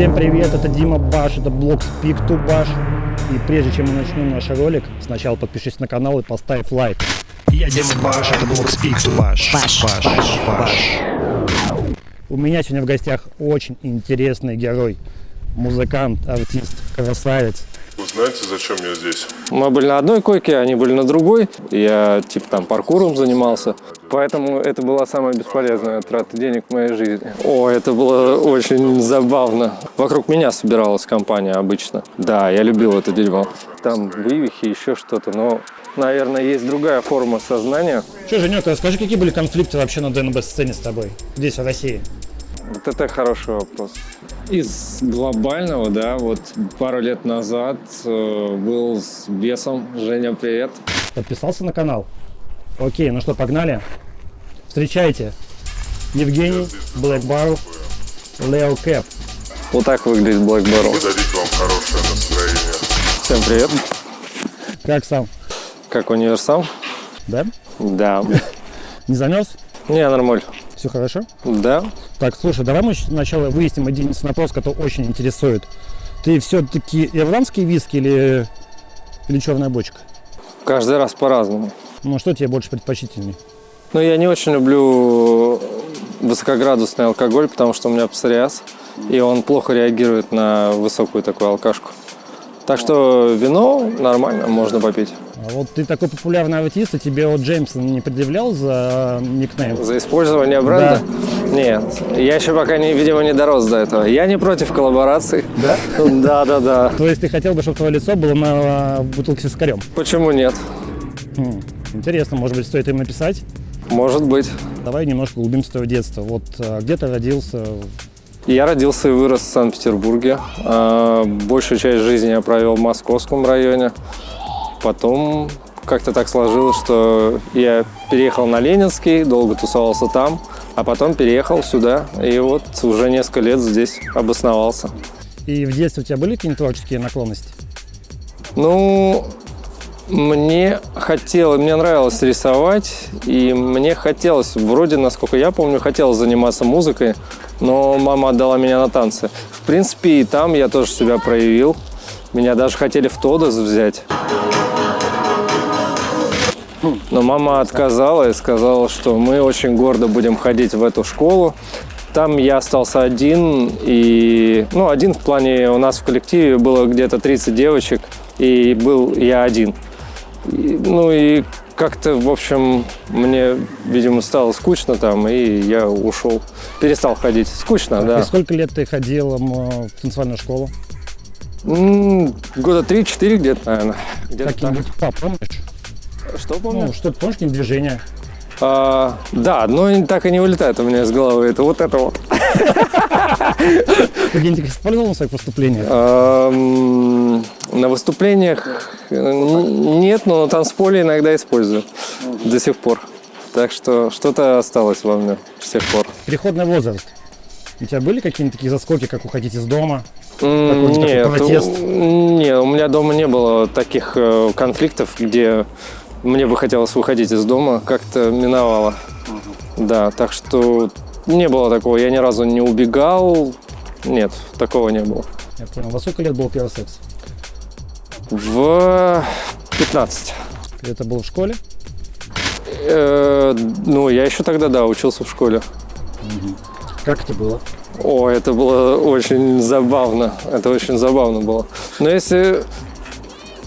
Всем привет, это Дима Баш, это блог Speak to Bash. И прежде чем мы начнем наш ролик, сначала подпишись на канал и поставь лайк. Я Дима Баш, это блог Speak to Bash. Баш. Баш. Баш. У меня сегодня в гостях очень интересный герой. Музыкант, артист, красавец. Знаете, зачем я здесь? Мы были на одной койке, они были на другой. Я типа там паркуром занимался. Поэтому это была самая бесполезная трата денег в моей жизни. О, это было очень забавно. Вокруг меня собиралась компания обычно. Да, я любил это дерьмо. Там вывихи, еще что-то, но, наверное, есть другая форма сознания. Че, Женек, расскажи, какие были конфликты вообще на ДНБ-сцене с тобой? Здесь, в России. Вот это хороший вопрос. Из глобального, да, вот пару лет назад э, был с бесом. Женя, привет. Подписался на канал? Окей, ну что, погнали? Встречайте. Евгений, Black Barrel, Лео Кэп. Вот так выглядит Black Barrel. Подарить вам хорошее настроение. Всем привет. Как сам? Как универсам? Да? Да. Не замерз? Не, нормально. Все хорошо? Да. Так, слушай, давай мы сначала выясним один вопрос, который очень интересует. Ты все-таки ирландский виски или, или черная бочка? Каждый раз по-разному. Ну, что тебе больше предпочтительней? Но я не очень люблю высокоградусный алкоголь, потому что у меня псориаз, и он плохо реагирует на высокую такую алкашку. Так что вино нормально, можно попить. А вот ты такой популярный артист, и тебе вот Джеймсон не предъявлял за никнейм? За использование бренда? Нет, я еще пока, не, видимо, не дорос до этого. Я не против коллабораций. Да? Да, да, да. То есть ты хотел бы, чтобы твое лицо было на бутылке с вискарем? Почему нет? Хм, Интересно, может быть, стоит им написать? Может быть. Давай немножко углубимся в твое детство. Вот а, где ты родился? Я родился и вырос в Санкт-Петербурге. А, Большую часть жизни я провел в московском районе. Потом как-то так сложилось, что я переехал на Ленинский, долго тусовался там, а потом переехал сюда. И вот уже несколько лет здесь обосновался. И в детстве у тебя были какие-нибудь творческие наклонности? Ну, мне хотелось, мне нравилось рисовать, и мне хотелось, вроде, насколько я помню, хотелось заниматься музыкой, но мама отдала меня на танцы. В принципе, и там я тоже себя проявил. Меня даже хотели в Тодос взять. Но мама отказала и сказала, что мы очень гордо будем ходить в эту школу. Там я остался один, и, ну, один в плане, у нас в коллективе было где-то 30 девочек, и был я один. И, ну и как-то, в общем, мне, видимо, стало скучно там, и я ушел. Перестал ходить. Скучно, И да. сколько лет ты ходил в танцевальную школу? М, Года 3-4 где-то, наверное. Так. Какие-нибудь па, помнишь? Что помню? Ну, что-то помнишь, какие-нибудь движения? А, да, но и так и не вылетает у меня из головы. Это вот это вот. Их использовал на своих выступлениях? На выступлениях нет, но на танцполе иногда использую до сих пор. Так что что-то осталось во мне с тех пор. Переходный возраст. У тебя были какие-нибудь такие заскоки, как уходить из дома? Нет, протест? у- не, у меня дома не было таких э, конфликтов, где мне бы хотелось выходить из дома, как-то миновало. Да, так что не было такого, я ни разу не убегал, нет, такого не было. Я понял. Во сколько лет был первый секс? В 15. Это был в школе? Э, ну, я еще тогда, да, учился в школе. Как это было? О, это было очень забавно. Это очень забавно было. Но если,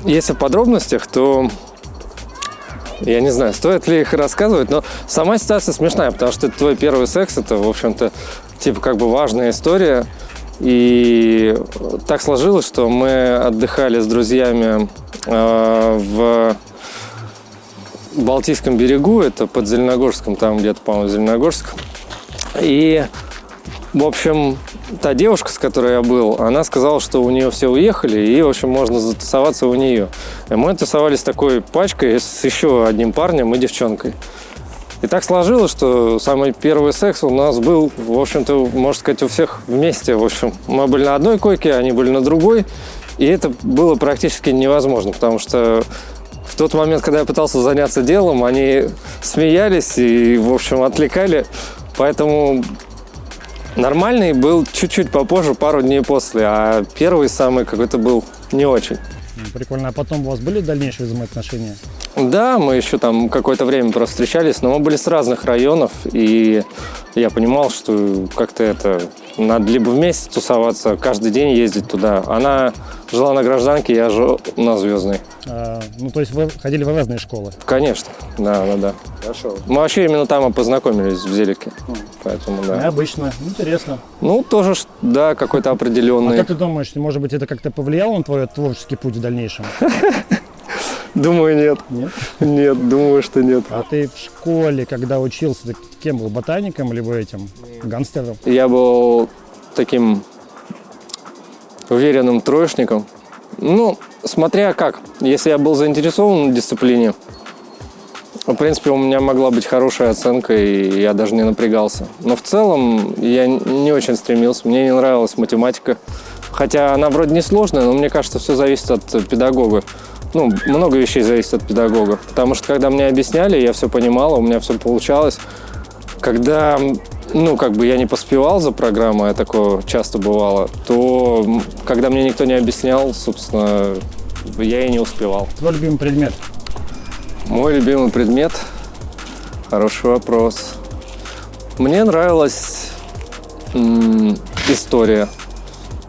если в подробностях, то я не знаю, стоит ли их рассказывать, но сама ситуация смешная, потому что это твой первый секс, это, в общем-то, типа как бы важная история. И так сложилось, что мы отдыхали с друзьями э, в Балтийском берегу, это под Зеленогорском, там где-то, по-моему, Зеленогорск. И, в общем, та девушка, с которой я был, она сказала, что у нее все уехали, и, в общем, можно затусоваться у нее. И мы тусовались такой пачкой с еще одним парнем и девчонкой. И так сложилось, что самый первый секс у нас был, в общем-то, можно сказать, у всех вместе. В общем, мы были на одной койке, они были на другой. И это было практически невозможно, потому что в тот момент, когда я пытался заняться делом, они смеялись и, в общем, отвлекали. Поэтому Нормальный был чуть-чуть попозже, пару дней после, а первый самый какой-то был не очень. Прикольно. А потом у вас были дальнейшие взаимоотношения? Да, мы еще там какое-то время просто встречались, но мы были с разных районов, и я понимал, что как-то это надо либо вместе тусоваться, каждый день ездить туда. Она жила на гражданке, я жил на звездной. А, ну, то есть вы ходили в разные школы? Конечно, да, да, да. Хорошо. Мы вообще именно там и познакомились в Зелике. Поэтому да. Необычно. Интересно. Ну, тоже, да, какой-то А определенный. как ты думаешь, может быть, это как-то повлияло на твой творческий путь в дальнейшем? Думаю, нет. Нет? Нет, думаю, что нет. А ты в школе, когда учился, ты кем был? Ботаником либо этим? Гангстером? Я был таким уверенным троечником. Ну, смотря как. Если я был заинтересован в дисциплине, в принципе, у меня могла быть хорошая оценка, и я даже не напрягался. Но в целом я не очень стремился. Мне не нравилась математика. Хотя она вроде не сложная, но мне кажется, все зависит от педагога. Ну, много вещей зависит от педагога. Потому что когда мне объясняли, я все понимал, у меня все получалось. Когда, ну, как бы я не поспевал за программой, а такое часто бывало, то когда мне никто не объяснял, собственно, я и не успевал. Твой любимый предмет? Мой любимый предмет? Хороший вопрос. Мне нравилась история.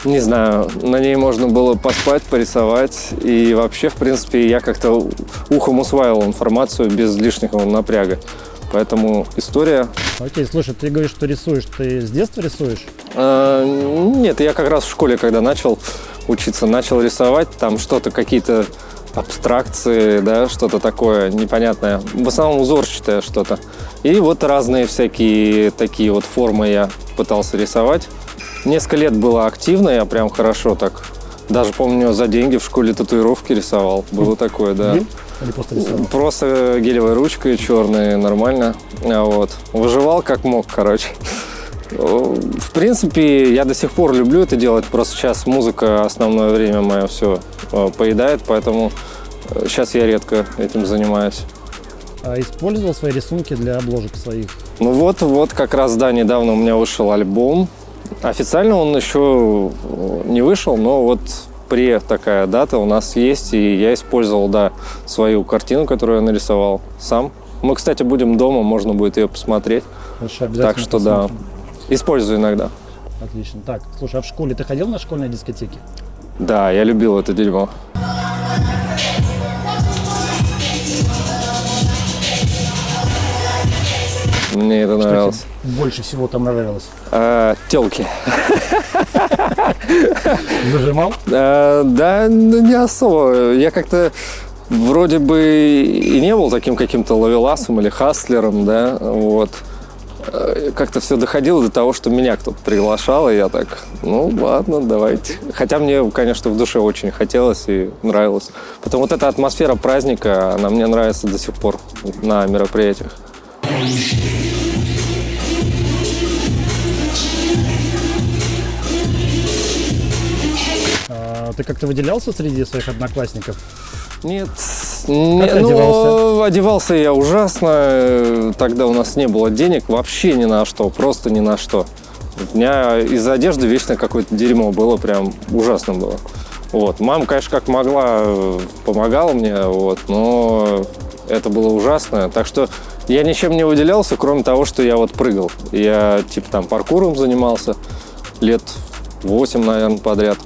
Не знаю, на ней можно было поспать, порисовать. И вообще, в принципе, я как-то ухом усваивал информацию без лишнего напряга. Поэтому история... Окей, слушай, ты говоришь, что рисуешь. Ты с детства рисуешь? Э, Нет, я как раз в школе, когда начал учиться, начал рисовать, там что-то, какие-то абстракции, да, что-то такое непонятное. В основном узорчатое что-то. И вот разные всякие такие вот формы я пытался рисовать. Несколько лет было активно, я прям хорошо так. Даже помню, за деньги в школе татуировки рисовал. Было такое, да. Или просто рисовал? Просто гелевой ручкой черной, нормально. А Вот. Выживал как мог, короче. В принципе, я до сих пор люблю это делать, просто сейчас музыка основное время мое все поедает, поэтому сейчас я редко этим занимаюсь. А использовал свои рисунки для обложек своих? Ну вот, вот как раз, да, недавно у меня вышел альбом. Официально он еще не вышел, но вот при такая дата у нас есть, и я использовал, да, свою картину, которую я нарисовал сам. Мы, кстати, будем дома, можно будет ее посмотреть. Хорошо, обязательно Так что да, посмотрим. использую иногда. Отлично. Так, слушай, а в школе ты ходил на школьные дискотеки? Да, я любил это дерьмо. Мне это Что нравилось. тебе больше всего там нравилось? А, телки. Зажимал? А, да, не особо. Я как-то вроде бы и не был таким каким-то ловеласом или хастлером, да, вот. Э, Как-то все доходило до того, что меня кто-то приглашал, и я так, ну ладно, давайте. Хотя мне, конечно, в душе очень хотелось и нравилось. Потом вот эта атмосфера праздника, она мне нравится до сих пор на мероприятиях. Ты как-то выделялся среди своих одноклассников? Нет, не- Как ты ну, одевался? одевался я ужасно. Э, Тогда у нас не было денег вообще ни на что, просто ни на что. У меня из одежды вечно какое-то дерьмо было, прям ужасно было. Вот. Мама, конечно, как могла, э, помогала мне, вот, но это было ужасно. Так что я ничем не выделялся, кроме того, что я вот прыгал. Я типа там паркуром занимался лет 8, наверное, подряд.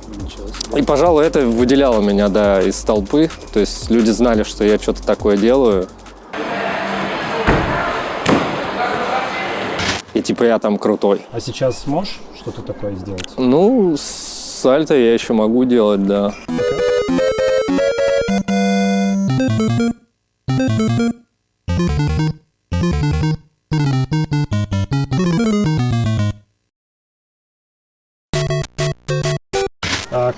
И, пожалуй, это выделяло меня, да, из толпы. То есть люди знали, что я что-то такое делаю. И типа я там крутой. А сейчас сможешь что-то такое сделать? Ну, сальто я еще могу делать, да. А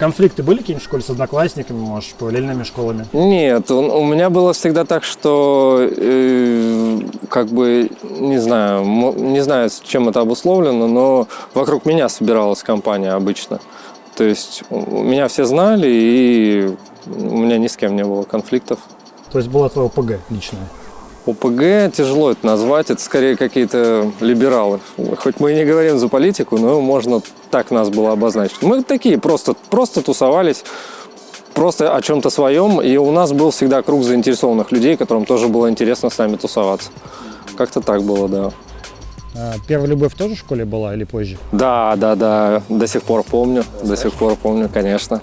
конфликты были какие-нибудь в школе с одноклассниками, может, параллельными школами? Нет, у меня было всегда так, что э, как бы не знаю, не знаю, с чем это обусловлено, но вокруг меня собиралась компания обычно. То есть меня все знали, и у меня ни с кем не было конфликтов. То есть была твоя ОПГ личная? ОПГ тяжело это назвать, это скорее какие-то либералы. Хоть мы и не говорим за политику, но можно так нас было обозначить. Мы такие просто, просто тусовались, просто о чем-то своем, и у нас был всегда круг заинтересованных людей, которым тоже было интересно с нами тусоваться. Как-то так было, да. А, первая любовь тоже в школе была или позже? Да, да, да, до сих пор помню, до сих пор помню, конечно.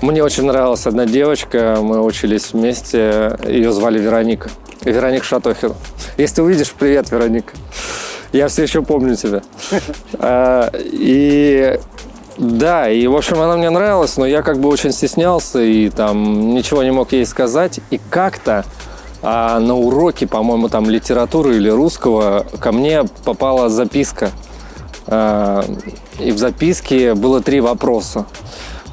Мне очень нравилась одна девочка, мы учились вместе, ее звали Вероника. Вероника Шатохина. Если ты увидишь, привет, Вероника. Я все еще помню тебя. А, и да, и в общем она мне нравилась, но я как бы очень стеснялся и там ничего не мог ей сказать. И как-то а на уроке, по-моему, там литературы или русского ко мне попала записка. А, И в записке было три вопроса.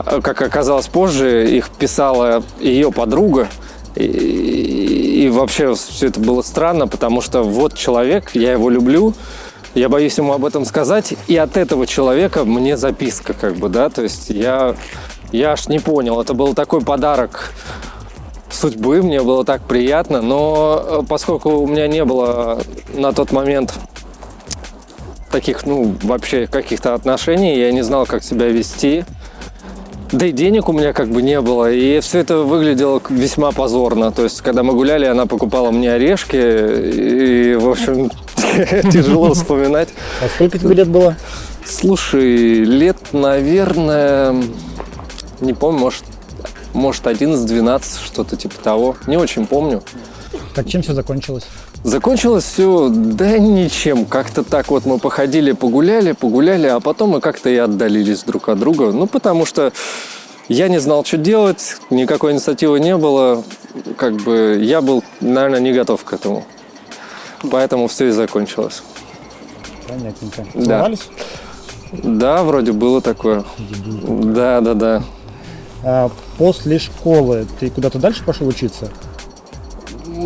А, Как оказалось позже, их писала ее подруга. И, и вообще все это было странно, потому что вот человек, я его люблю, я боюсь ему об этом сказать, и от этого человека мне записка, как бы, да, то есть я, я аж не понял, это был такой подарок судьбы, мне было так приятно, но э, поскольку у меня не было на тот момент таких, ну, вообще каких-то отношений, я не знал, как себя вести, да и денег у меня как бы не было, и все это выглядело весьма позорно. То есть, когда мы гуляли, она покупала мне орешки, и, в общем, тяжело вспоминать. А сколько тебе лет было? Слушай, лет, наверное, не помню, может, может 11-12, что-то типа того. Не очень помню. Так чем все закончилось? Закончилось все, да ничем. Как-то так вот мы походили, погуляли, погуляли, а потом мы как-то и отдалились друг от друга. Ну, потому что я не знал, что делать, никакой инициативы не было. Как бы я был, наверное, не готов к этому. Поэтому все и закончилось. Понятненько. Да. Да, вроде было такое. Да, да, да. А после школы ты куда-то дальше пошел учиться?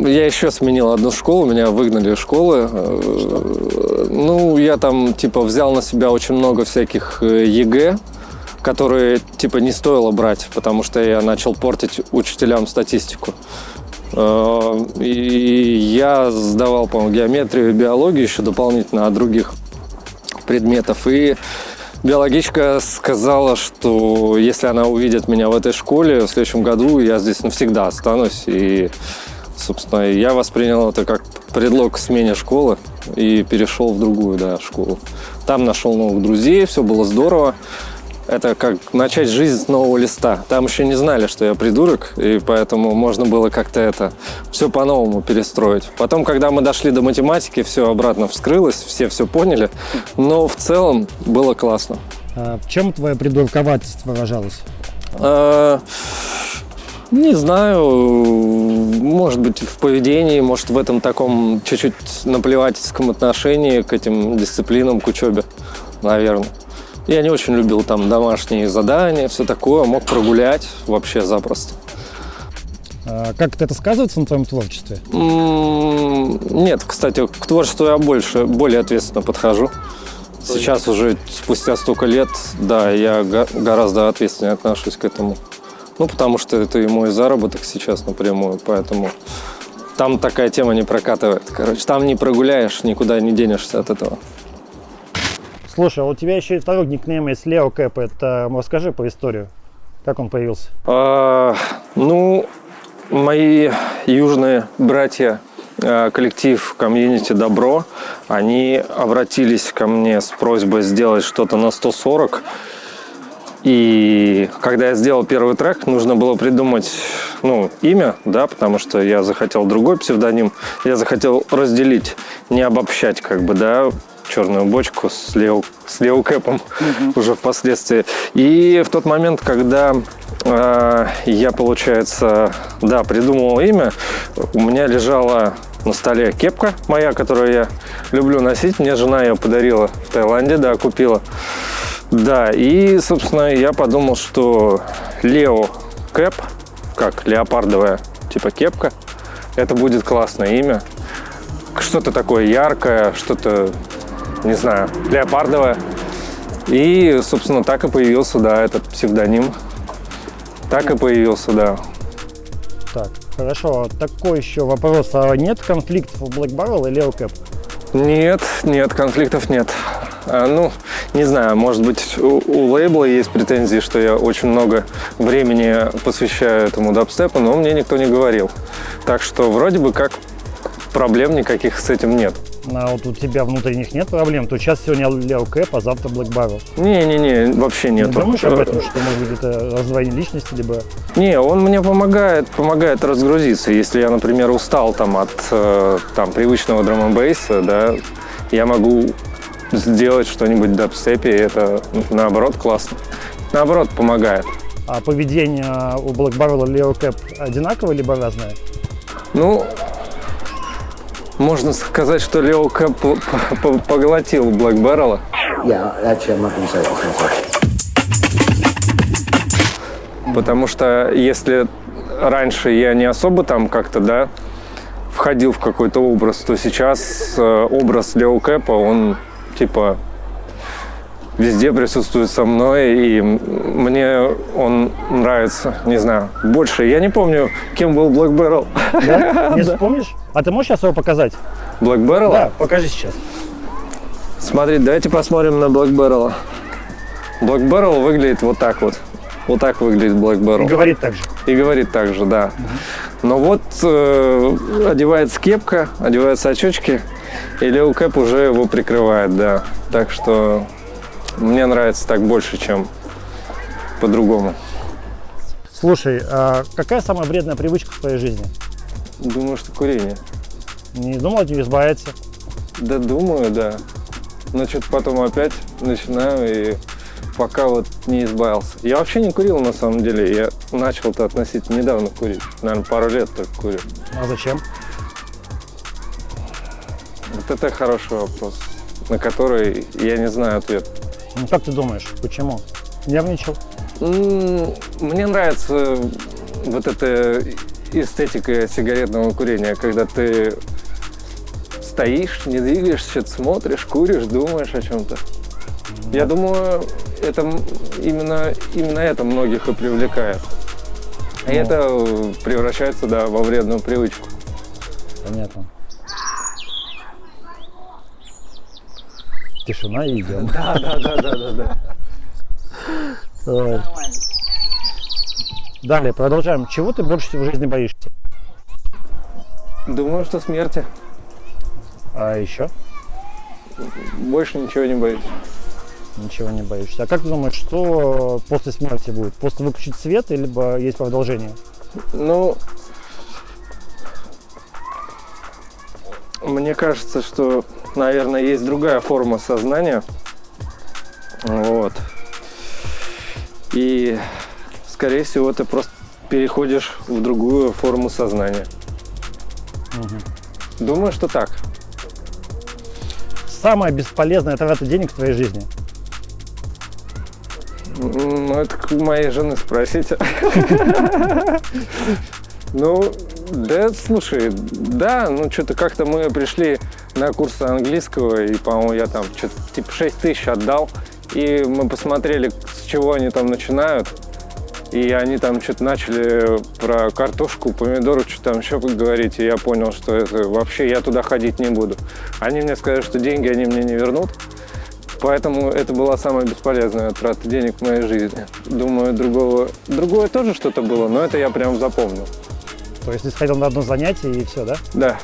Я еще сменил одну школу, меня выгнали из школы. Э, Ну, я там, типа, взял на себя очень много всяких э, ЕГЭ, которые, типа, не стоило брать, потому что я начал портить учителям статистику. Э, И я сдавал, по-моему, геометрию и биологию еще дополнительно от других предметов. И биологичка сказала, что если она увидит меня в этой школе в следующем году, я здесь навсегда останусь. И, собственно, я воспринял это как предлог к смене школы и перешел в другую да, школу. Там нашел новых друзей, все было здорово. Это как начать жизнь с нового листа. Там еще не знали, что я придурок, и поэтому можно было как-то это все по-новому перестроить. Потом, когда мы дошли до математики, все обратно вскрылось, все все поняли. Но в целом было классно. А в чем твое придурковательство выражалось? А, Не знаю, может быть, в поведении, может, в этом таком чуть-чуть наплевательском отношении к этим дисциплинам, к учебе, наверное. Я не очень любил там домашние задания, все такое, мог прогулять вообще запросто. А как это сказывается на твоем творчестве? Нет, кстати, к творчеству я больше, более ответственно подхожу. Сейчас уже спустя столько лет, да, я го- гораздо ответственнее отношусь к этому. Ну, потому что это и мой заработок сейчас напрямую, поэтому там такая тема не прокатывает. Короче, там не прогуляешь, никуда не денешься от этого. Слушай, а у тебя еще и второй никнейм есть Лео Кэп. Это расскажи по историю. Как он появился? А, ну, мои южные братья, а, коллектив комьюнити Добро, они обратились ко мне с просьбой сделать что-то на 140. И когда я сделал первый трек, нужно было придумать ну, имя, да, потому что я захотел другой псевдоним. Я захотел разделить, не обобщать, как бы, да, черную бочку с Лео, с Лео Кэпом уже впоследствии. И в тот момент, когда э, я, получается, да, придумывал имя, у меня лежала на столе кепка моя, которую я люблю носить. Мне жена ее подарила в Таиланде, да, купила. Да, и, собственно, я подумал, что Лео Кэп, как леопардовая, типа кепка, это будет классное имя. Что-то такое яркое, что-то, не знаю, леопардовое. И, собственно, так и появился, да, этот псевдоним. Так и появился, да. Так. Хорошо, такой еще вопрос. А нет конфликтов у Black Barrel и Leo Cap? Нет, нет, конфликтов нет. А, ну, не знаю, может быть, у, у лейбла есть претензии, что я очень много времени посвящаю этому дабстепу, но мне никто не говорил. Так что вроде бы как проблем никаких с этим нет. А вот у тебя внутренних нет проблем? То сейчас сегодня Leo Cap, а завтра Black Barrel. Не-не-не, вообще нет. Не думаешь об этом, что может быть это раздвоение личности, либо... Не, он мне помогает, помогает разгрузиться. Если я, например, устал там от э, там, привычного драм бейса, да, я могу сделать что-нибудь в дабстепе, и это наоборот классно. Наоборот, помогает. А поведение у Black Barrel и Leo Cap одинаковое, либо разное? Ну, можно сказать, что Лео Кэп по- по- поглотил Блэк Баррела. Yeah. Потому что если раньше я не особо там как-то, да, входил в какой-то образ, то сейчас э, образ Лео Кэпа, он типа везде присутствует со мной, и мне он нравится, не знаю, больше. Я не помню, кем был Блэк Баррел. Да? Не вспомнишь? А ты можешь сейчас его показать? Блэк Баррела? Да, покажи сейчас. Смотри, давайте посмотрим на Блэк Баррела. Блэк Баррел выглядит вот так вот. Вот так выглядит Блэк Баррел. Говорит так же. И говорит так же, да. Но вот э, одевается кепка, одеваются очечки, и Лео Кэп уже его прикрывает, да. Так что мне нравится так больше, чем по-другому. Слушай, а какая самая вредная привычка в твоей жизни? Думаю, что курение. Не думал от нее избавиться? Да думаю, да. Но что-то потом опять начинаю и пока вот не избавился. Я вообще не курил на самом деле. Я начал-то относительно недавно курить. Наверное, пару лет только курю. А зачем? Вот это хороший вопрос, на который я не знаю ответ. Ну как ты думаешь, почему? Нервничал? Мне нравится вот эта эстетика сигаретного курения, когда ты стоишь, не двигаешься, смотришь, куришь, думаешь о чем-то. Я думаю, это именно, именно это многих и привлекает. И Ну. это э, превращается, да, во вредную привычку. Понятно. Тишина и идем. Да, да, да, да, да, да. Далее, продолжаем. Чего ты больше всего в жизни боишься? Думаю, что смерти. А еще? Больше ничего не боюсь. Ничего не боишься. А как ты думаешь, что после смерти будет? Просто выключить свет, либо есть продолжение? Ну, мне кажется, что, наверное, есть другая форма сознания. Вот. И, скорее всего, ты просто переходишь в другую форму сознания. Думаю, что так. Самая бесполезная трата денег в твоей жизни? Ну, это к моей жены спросите. Ну, да, слушай, да, ну что-то как-то мы пришли на курсы английского, и, по-моему, я там что-то типа 6 тысяч отдал, и мы посмотрели, с чего они там начинают, и они там что-то начали про картошку, помидоры, что там еще говорить, и я понял, что это вообще я туда ходить не буду. Они мне сказали, что деньги они мне не вернут, Поэтому это была самая бесполезная трата денег в моей жизни. Думаю, другого, другое тоже что-то было, но это я прям запомнил. То есть ты сходил на одно занятие и все, да? Да.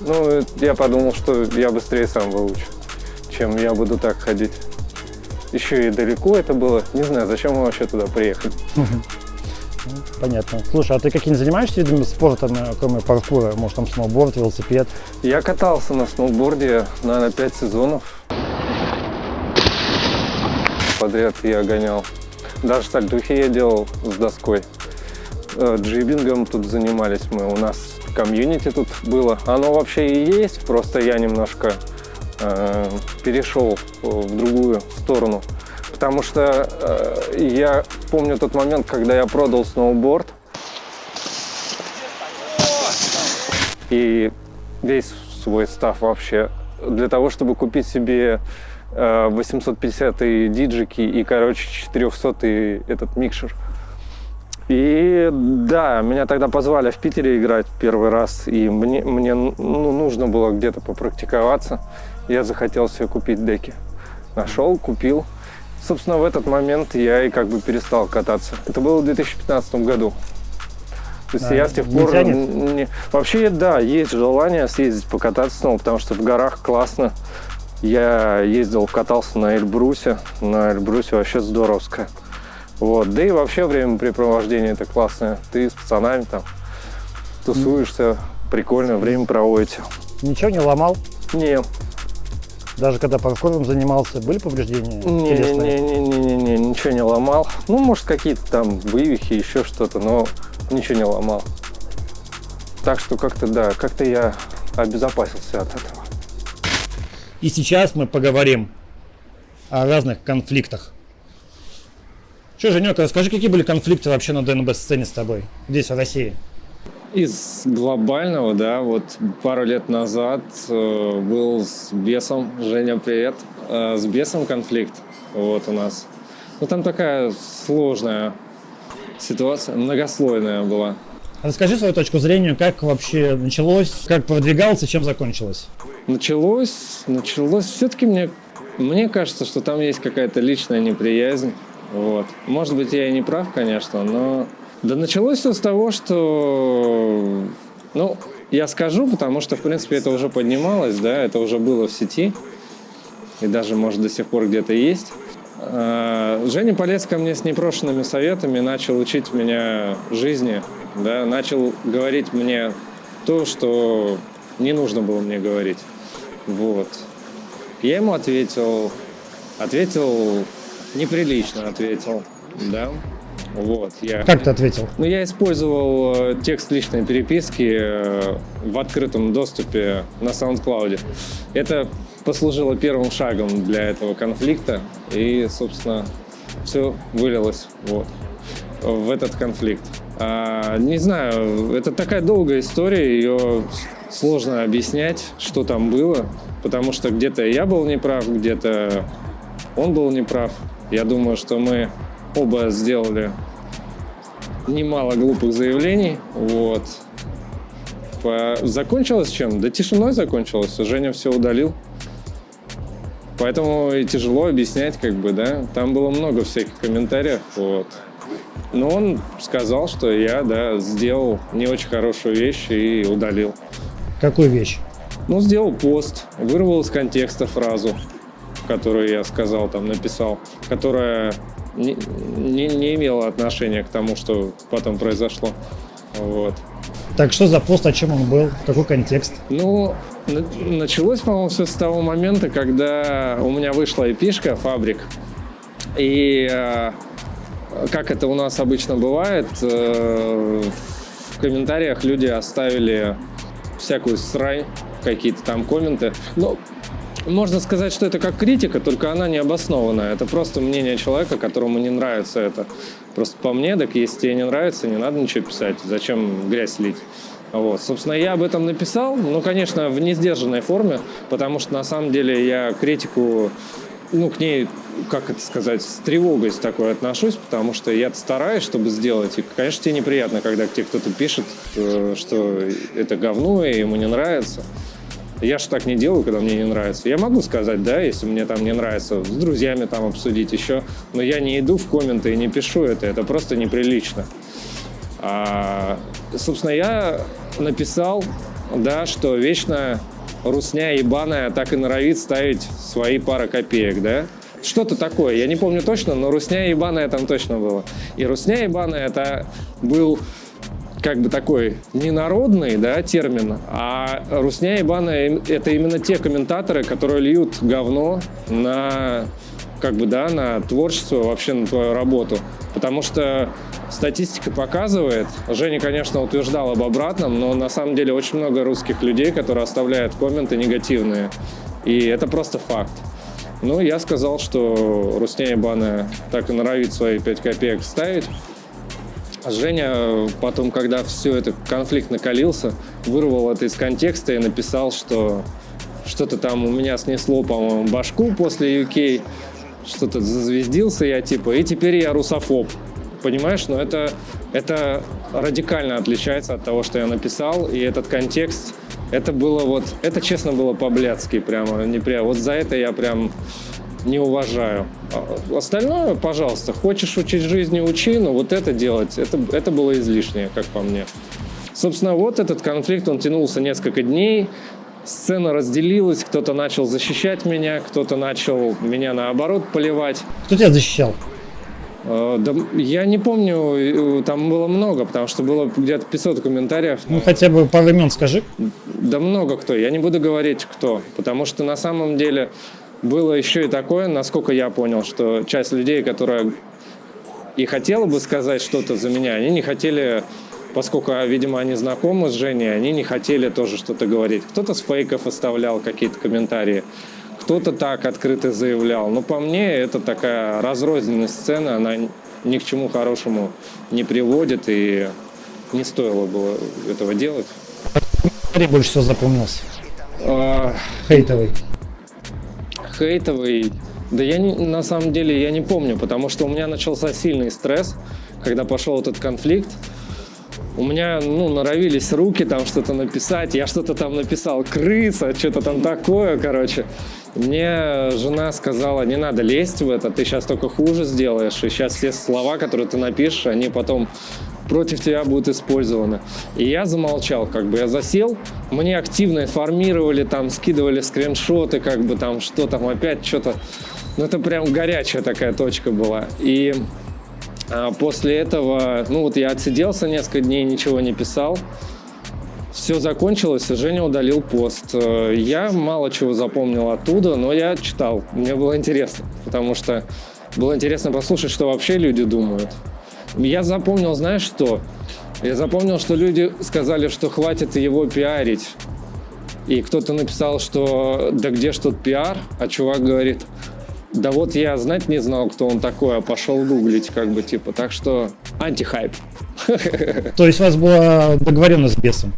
Ну, я подумал, что я быстрее сам выучу, чем я буду так ходить. Еще и далеко это было. Не знаю, зачем мы вообще туда приехали. Понятно. Слушай, а ты каким занимаешься видами спорта, кроме паркура? Может, там сноуборд, велосипед? Я катался на сноуборде, наверное, пять сезонов. Подряд я гонял. Даже сальтухи я делал с доской. Э, Джибингом тут занимались мы. У нас комьюнити тут было. Оно вообще и есть, просто я немножко э, перешел в другую сторону. Потому что э, я помню тот момент, когда я продал сноуборд. И весь свой став вообще для того, чтобы купить себе э, 850 диджики и, короче, 400 этот микшер. И да, меня тогда позвали в Питере играть первый раз, и мне, мне ну, нужно было где-то попрактиковаться. Я захотел себе купить деки. Нашел, купил. Собственно, в этот момент я и как бы перестал кататься. Это было в 2015 году. То есть А, я с тех пор... тянет? не- Вообще, да, есть желание съездить покататься снова, потому что в горах классно. Я ездил, катался на Эльбрусе. На Эльбрусе вообще здоровско. Вот. Да и вообще времяпрепровождение это классное. Ты с пацанами там тусуешься, прикольно время проводите. Ничего не ломал? Не, Даже когда паркуром занимался, были повреждения не, не, не, не, не, не, ничего не ломал. Ну, может, какие-то там вывихи, еще что-то, но ничего не ломал. Так что как-то, да, как-то я обезопасился от этого. И сейчас мы поговорим о разных конфликтах. Что, Женек, расскажи, какие были конфликты вообще на ДНБ-сцене с тобой здесь, в России? Из глобального, да, вот пару лет назад э, был с бесом, Женя, привет, Э, с бесом конфликт вот у нас. Ну, там такая сложная ситуация, многослойная была. Расскажи свою точку зрения, как вообще началось, как продвигалось и чем закончилось. Началось, началось, все-таки мне, мне кажется, что там есть какая-то личная неприязнь, вот. Может быть, я и не прав, конечно, но... Да началось все с того, что... Ну, я скажу, потому что, в принципе, это уже поднималось, да, это уже было в сети, и даже, может, до сих пор где-то есть. А, Женя полез ко мне с непрошенными советами, начал учить меня жизни, да, начал говорить мне то, что не нужно было мне говорить. Вот. Я ему ответил, ответил неприлично, ответил, да. Вот, я... Как ты ответил? Ну, я использовал э, текст личной переписки э, в открытом доступе на SoundCloud. Это послужило первым шагом для этого конфликта. И, собственно, все вылилось вот, в этот конфликт. А, не знаю, это такая долгая история, ее сложно объяснять, что там было, потому что где-то я был неправ, где-то он был неправ. Я думаю, что мы оба сделали немало глупых заявлений. Вот. По- Закончилось чем? Да тишиной закончилось. Женя все удалил. Поэтому и тяжело объяснять, как бы, да. Там было много всяких комментариев, вот. Но он сказал, что я, да, сделал не очень хорошую вещь и удалил. Какую вещь? Ну, сделал пост, вырвал из контекста фразу, которую я сказал, там, написал, которая не, не, не имела отношения к тому, что потом произошло. Вот. Так что за пост, о чем он был, какой контекст? Ну, на- началось, по-моему, все с того момента, когда у меня вышла эпишка «Фабрик». И э, как это у нас обычно бывает, э, в комментариях люди оставили всякую срань, какие-то там комменты. Ну, можно сказать, что это как критика, только она не обоснованная. Это просто мнение человека, которому не нравится это. Просто по мне, так если тебе не нравится, не надо ничего писать. Зачем грязь лить? Вот. Собственно, я об этом написал, ну, конечно, в несдержанной форме, потому что на самом деле я критику, ну, к ней, как это сказать, с тревогой с такой отношусь, потому что я стараюсь, чтобы сделать. И, конечно, тебе неприятно, когда к тебе кто-то пишет, э, что это говно и ему не нравится. Я же так не делаю, когда мне не нравится. Я могу сказать, да, если мне там не нравится, с друзьями там обсудить еще, но я не иду в комменты и не пишу это, это просто неприлично. А, собственно, я написал, да, что вечно русня ебаная так и норовит ставить свои пара копеек, да. Что-то такое, я не помню точно, но русня ебаная там точно было. И русня ебаная это был как бы такой ненародный да, термин, а русня им- это именно те комментаторы, которые льют говно на как бы, да, на творчество, вообще на твою работу. Потому что статистика показывает, Женя, конечно, утверждал об обратном, но на самом деле очень много русских людей, которые оставляют комменты негативные. И это просто факт. Ну, я сказал, что Русня ебаная так и норовит свои 5 копеек ставить. А Женя э, потом, когда все это конфликт накалился, вырвал это из контекста и написал, что что-то там у меня снесло, по-моему, башку после UK, что-то зазвездился я типа, и теперь я русофоб. понимаешь, но это, это радикально отличается от того, что я написал, и этот контекст, это было вот, это честно было по-блядски прямо, не прям, вот за это я прям не уважаю. А Остальное, пожалуйста, хочешь учить жизни, учи, но вот это делать, это, это было излишнее, как по мне. Собственно, вот этот конфликт, он тянулся несколько дней, сцена разделилась, кто-то начал защищать меня, кто-то начал меня наоборот поливать. Кто тебя защищал? Э, Да, я не помню, э, там было много, потому что было где-то 500 комментариев. Ну, хотя бы пару имен скажи. Да много кто, я не буду говорить кто, потому что на самом деле было еще и такое, насколько я понял, что часть людей, которая и хотела бы сказать что-то за меня, они не хотели, поскольку, видимо, они знакомы с Женей, они не хотели тоже что-то говорить. Кто-то с фейков оставлял какие-то комментарии, кто-то так открыто заявлял. Но по мне это такая разрозненная сцена, она ни к чему хорошему не приводит, и не стоило было этого делать. Комментарий больше всего запомнился. А, Хейтовый. Хейтовый. Да я не- на самом деле я не помню, потому что у меня начался сильный стресс, когда пошел этот конфликт. У меня, ну, норовились руки там что-то написать. Я что-то там написал, крыса, что-то там такое, короче. Мне жена сказала, не надо лезть в это, ты сейчас только хуже сделаешь. И сейчас все слова, которые ты напишешь, они потом против тебя будут использованы. И я замолчал, как бы я засел, мне активно информировали, там скидывали скриншоты, как бы там что там опять что-то. Ну это прям горячая такая точка была. И а, после этого, ну вот я отсиделся несколько дней, ничего не писал. Все закончилось, и Женя удалил пост. Э, Я мало чего запомнил оттуда, но я читал. Мне было интересно, потому что было интересно послушать, что вообще люди думают. Я запомнил, знаешь что? Я запомнил, что люди сказали, что хватит его пиарить. И кто-то написал, что да где ж тут пиар? А чувак говорит, да вот я знать не знал, кто он такой, а пошел гуглить, как бы, типа. Так что антихайп. То есть у вас была договоренность с бесом?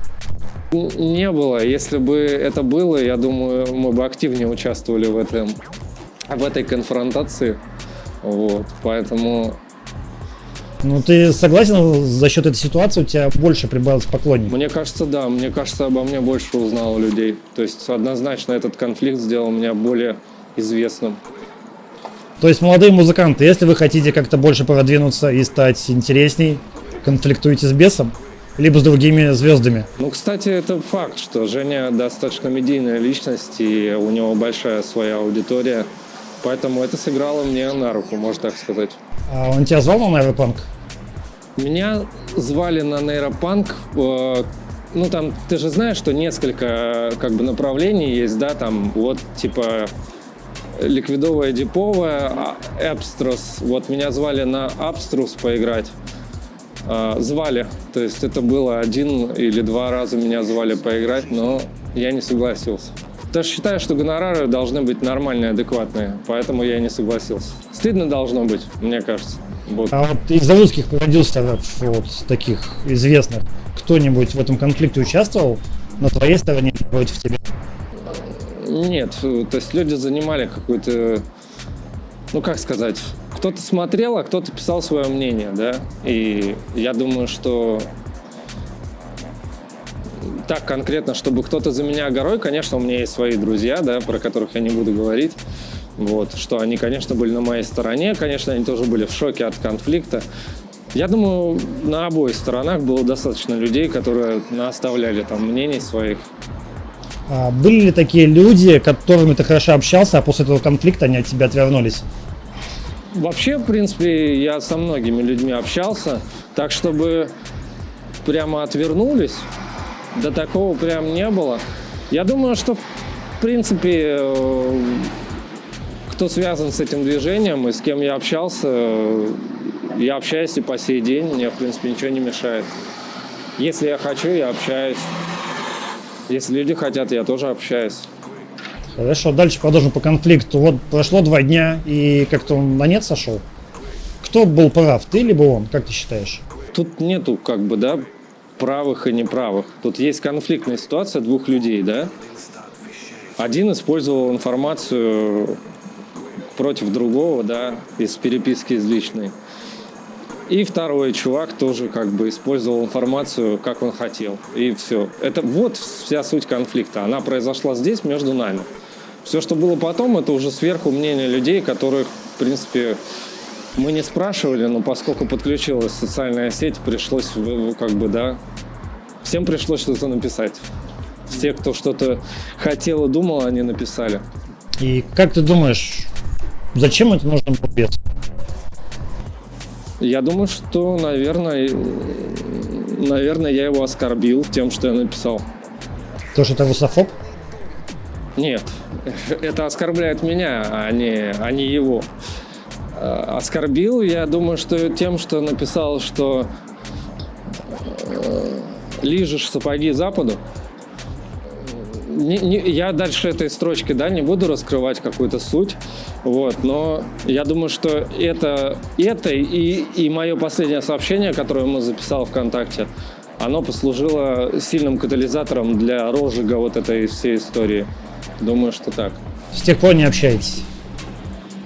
Не было. Если бы это было, я думаю, мы бы активнее участвовали в этом, в этой конфронтации. Вот, поэтому Ну, ты согласен, за счет этой ситуации у тебя больше прибавилось поклонников? мне кажется, да, мне кажется, обо мне больше узнало людей. То есть однозначно этот конфликт сделал меня более известным. То есть, молодые музыканты, если вы хотите как-то больше продвинуться и стать интересней, конфликтуйте с бесом, либо с другими звездами. Ну, кстати, это факт, что Женя достаточно медийная личность, и у него большая своя аудитория. Поэтому это сыграло мне на руку, можно так сказать. А он тебя звал на Аэропанк? Меня звали на нейропанк. э, Ну, там, ты же знаешь, что несколько э, как бы направлений есть, да, там, вот, типа, ликвидовая диповая, а, Эпстрос. Вот меня звали на Абструс поиграть. А, Звали, то есть это было один или два раза меня звали поиграть, но я не согласился. Даже считаю, что гонорары должны быть нормальные, адекватные, поэтому я и не согласился. Стыдно должно быть, мне кажется. Вот. А вот из русских продюсеров, вот таких известных, кто-нибудь в этом конфликте участвовал на твоей стороне против тебя? Нет, э, то есть люди занимали какую-то, ну как сказать, кто-то смотрел, а кто-то писал свое мнение, да, и я думаю, что так конкретно, чтобы кто-то за меня горой, конечно, у меня есть свои друзья, да, про которых я не буду говорить, вот, что они, конечно, были на моей стороне, конечно, они тоже были в шоке от конфликта. Я думаю, на обоих сторонах было достаточно людей, которые оставляли там мнений своих, А были ли такие люди, которыми ты хорошо общался, а после этого конфликта они от тебя отвернулись? Вообще, в принципе, я со многими людьми общался, так чтобы прямо отвернулись, до такого прям не было. Я думаю, что, в принципе, э, кто связан с этим движением и с кем я общался, э, я общаюсь и по сей день, мне, в принципе, ничего не мешает. Если я хочу, я общаюсь. Если люди хотят, я тоже общаюсь. Хорошо, дальше продолжим по конфликту. Вот прошло два дня, и как-то он на нет сошел. Кто был прав, ты либо он, как ты считаешь? Тут нету как бы, да, правых и неправых. Тут есть конфликтная ситуация двух людей, да. Один использовал информацию против другого, да, из переписки из личной. И второй чувак тоже как бы использовал информацию, как он хотел. И все. Это вот вся суть конфликта. Она произошла здесь, между нами. Все, что было потом, это уже сверху мнение людей, которых, в принципе, мы не спрашивали, но поскольку подключилась социальная сеть, пришлось, как бы, да, всем пришлось что-то написать. Все, кто что-то хотел и думал, они написали. И как ты думаешь, зачем это нужно без? Я думаю, что, наверное, наверное, я его оскорбил тем, что я написал. То, что ты русофоб? Нет, это оскорбляет меня, а не, а не его. Э, Оскорбил, я думаю, что тем, что написал, что э, лижешь сапоги Западу. Не- не- я дальше этой строчки, да, не буду раскрывать какую-то суть, вот, но я думаю, что это, это и, и мое последнее сообщение, которое мы записал ВКонтакте, оно послужило сильным катализатором для розжига вот этой всей истории. Думаю, что так. С тех пор не общаетесь.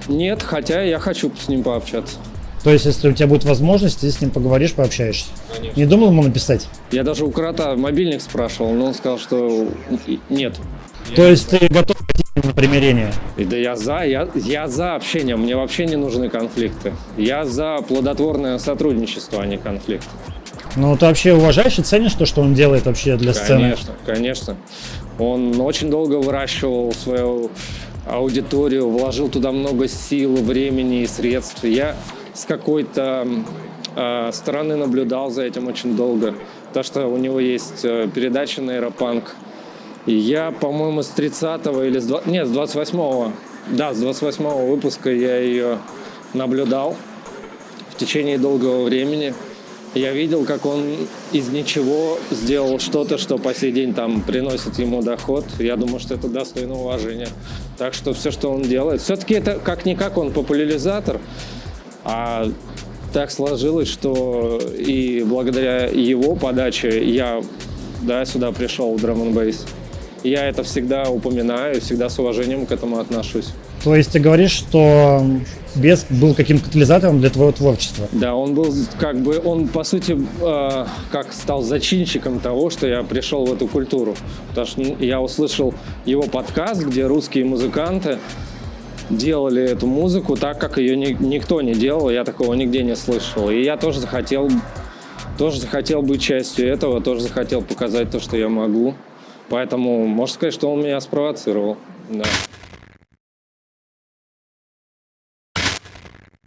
Нет, хотя я хочу с ним пообщаться. То есть, если у тебя будет возможность, ты с ним поговоришь, пообщаешься. Конечно. Не думал ему написать? Я даже у крота мобильник спрашивал, но он сказал, что нет. То есть ты готов на примирение? И да я за, я, я за общение, мне вообще не нужны конфликты. Я за плодотворное сотрудничество, а не конфликт. Ну, ты вообще уважаешь и ценишь то, что он делает вообще для сцены? Конечно, конечно. Он очень долго выращивал свою аудиторию, вложил туда много сил, времени и средств. Я с какой-то э, стороны наблюдал за этим очень долго. То, что у него есть э, передача на Аэропанк. И я, по-моему, с 30-го или с 20... Нет, с 28-го. Да, с 28-го выпуска я ее наблюдал в течение долгого времени. Я видел, как он из ничего сделал что-то, что по сей день там приносит ему доход. Я думаю, что это достойно уважения. Так что все, что он делает, все-таки это как-никак он популяризатор, а так сложилось, что и благодаря его подаче я да, сюда пришел в Drum and Bass. Я это всегда упоминаю, всегда с уважением к этому отношусь. То есть ты говоришь, что Бес был каким-то катализатором для твоего творчества. Да, он был как бы, он по сути э, как стал зачинщиком того, что я пришел в эту культуру. Потому что ну, я услышал его подкаст, где русские музыканты делали эту музыку так, как ее ни- никто не делал, я такого нигде не слышал. И я тоже захотел, тоже захотел быть частью этого, тоже захотел показать то, что я могу. Поэтому можно сказать, что он меня спровоцировал. Да.